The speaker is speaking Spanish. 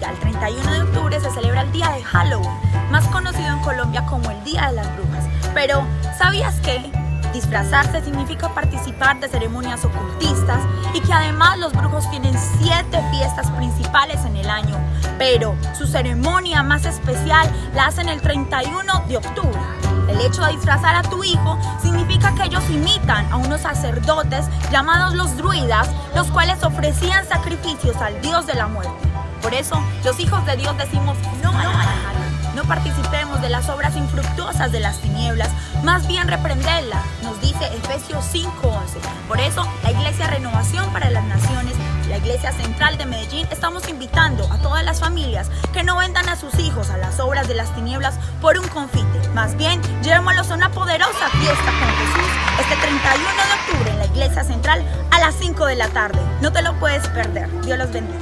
El 31 de octubre se celebra el día de Halloween, más conocido en Colombia como el Día de las Brujas. Pero, ¿sabías que disfrazarse significa participar de ceremonias ocultistas y que además los brujos tienen siete fiestas principales en el año? Pero su ceremonia más especial la hacen el 31 de octubre. El hecho de disfrazar a tu hijo significa que imitan a unos sacerdotes llamados los druidas, los cuales ofrecían sacrificios al dios de la muerte. Por eso, los hijos de Dios decimos no a la no participemos de las obras infructuosas de las tinieblas, más bien reprenderlas, nos dice Efesios 5:11. Por eso, la Iglesia Renovación para las Naciones, la Iglesia Central de Medellín, estamos invitando a todas las familias que no vendan a sus hijos a las obras de las tinieblas por un confite. Más bien, llevémoslos a una poderosa fiesta con este 31 de octubre en la Iglesia Central a las 5 de la tarde. No te lo puedes perder. Dios los bendiga.